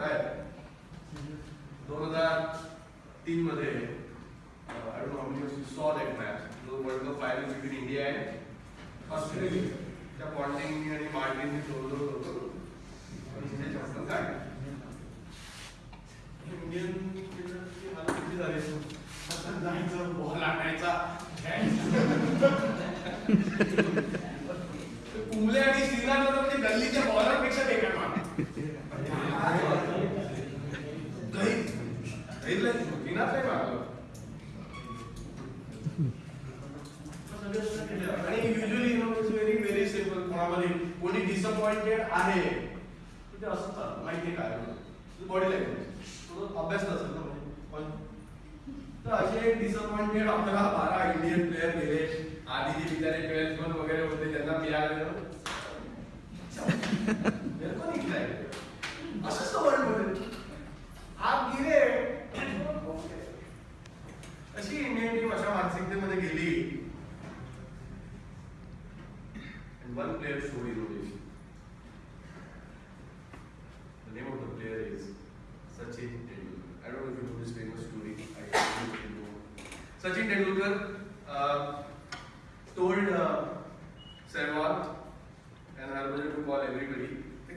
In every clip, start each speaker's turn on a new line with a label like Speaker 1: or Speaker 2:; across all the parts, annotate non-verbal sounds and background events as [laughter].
Speaker 1: करतायत दोन हजार तीन मध्ये I don't how much you saw that match जो world cup final between India and Australia. त्या पॉन्टिंग आणि मार्टिनने सोडलं होतं. आणि ते चप्पल काढले इंडियन क्रिकेटरची हालत किती झाली जायचं बॉल आणायचा. [laughs] [laughs] मध्ये कोणी डिसअपॉइंटेड आहे? ते असं चालतं माहिती काय बॉडी लँग्वेज अभ्यास असेल ना म्हणजे. तर असे डिसअपॉइंटेड अकरा बारा इंडियन प्लेयर गेले. आधी जे बिचारे ट्वेल्थ वन वगैरे होते त्यांना मिळाले. मेरे को असंच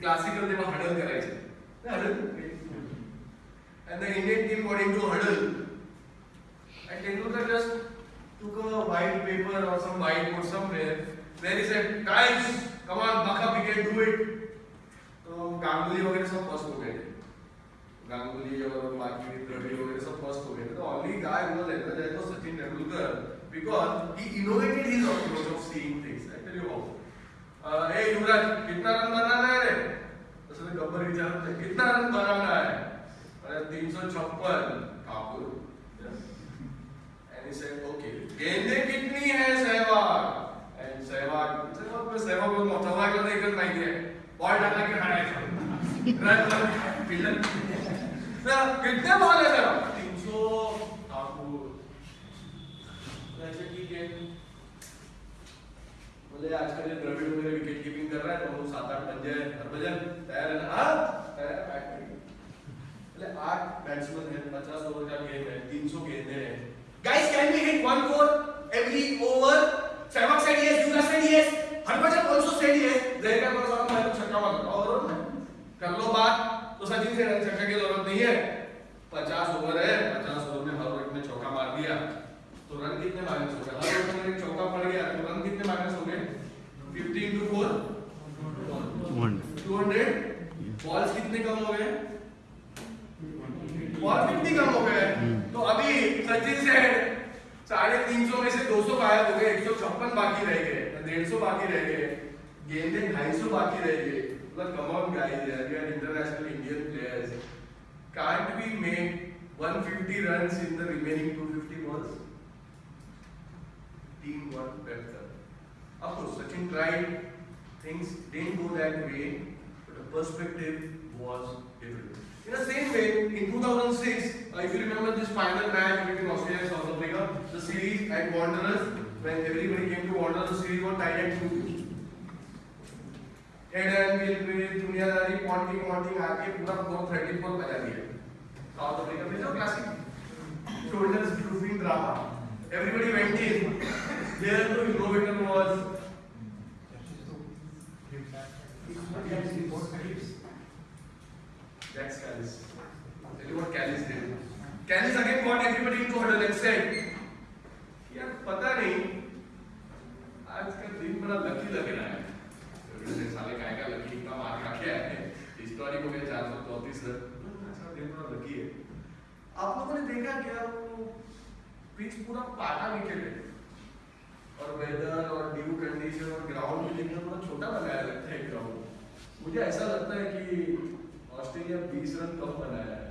Speaker 1: they were huddle करायचे. Huddle. And the Indian team got into a huddle. And Tendulkar just took a white paper or some whiteboard somewhere where he said, guys, come on, buck up, we can do it. तो गांगुली वगैरह सब first हो गए गांगुली और बाकी द्रविड़ वगैरह सब first हो गए तो only guy who was like that was Sachin Tendulkar because he innovated his approach of seeing things. I tell you how. Uh, hey Yuvraj कितना रन बनाना है रे तो उसने गब्बर विचार कितना रन बनाना है अरे तीन सौ छप्पन Thakur And he said, okay, गेंदें कितनी है सहवाग? And सहवाग सहवाग में सहवाग को सहवाग को देखकर नहीं है बॉल डालने के खड़ा है? रन रन फील्डर कितने बॉल है सर? तीन सौ ठाकुर ऐसे ठीक है बोले आजकल ये द्रविड़ वगैरह विकेट कीपिंग कर रहा है तो वो सात आठ पंजे हरभजन तैयार है ना? हाँ? तैयार बैट बोले आठ बैट्समैन है पचास ओवर का गेम है तीन सौ गेंदे हैं। Hit one four every over? Said yes, said yes, Harbhajan also said yes. जय का सारा मैं छक्का मार और कर लो बात तो सचिन से छक्का की ज़रूरत नहीं है। पचास ओवर है पचास ओवर में हर ओवर में चौका मार दिया। तो रन कितने माइनस हो गए? हर ओवर में एक चौका पड़ गया तो रन कितने माइनस हो गए? Fifty into four
Speaker 2: one
Speaker 1: two hundred balls कितने कम हो गए? सौ में से दो सौ गायब हो गए एक सौ छप्पन बाकी रह गए डेढ़ सौ बाकी रह गए गेंदे ढाई सौ बाकी रह गए मतलब कम ऑन गाइस यार we are international Indian players can't we make 150 runs in the remaining 250 balls team got better of course Sachin tried things didn't go that way perspective was different in the same way in 2006 uh, if you remember this final match between Australia and South Africa the series at Wanderers when everybody came to Wanderers the series was tied at 2 Head and Gill पे दुनियादारी Ponting Ponting आके पूरा 434 बजा दिया south Africa में जो classic shoulders drooping drama everybody went in there the innovator was Jack Callis tell you what Callis did. Callis again got everybody into huddle and said यार, पता नहीं आज का दिन बड़ा लकी लग रहा है। तो साले काय का लकी इतना मार खा के आए हैं। हिस्टोरिक हो गया चार सौ चौतीस दिन बड़ा लकी है। आप लोगों ने देखा क्या वो पिच पूरा पाटा विकेट है और वेदर और ड्यू कंडीशन और ग्राउंड भी देखना थोड़ा छोटा बनाया लगता है ग्राउंड मुझे ऐसा लगता है कि ऑस्ट्रेलिया 20 रन कम बनाया है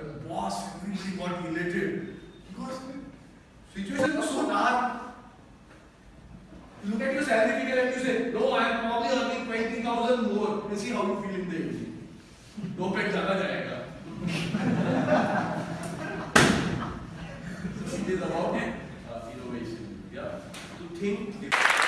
Speaker 1: and boss really got elated because situation was so dark look at your salary figure and you say no I am probably earning 20000 more you see how you feel in the evening no pet ज़्यादा जाएगा it is about innovation yeah to think different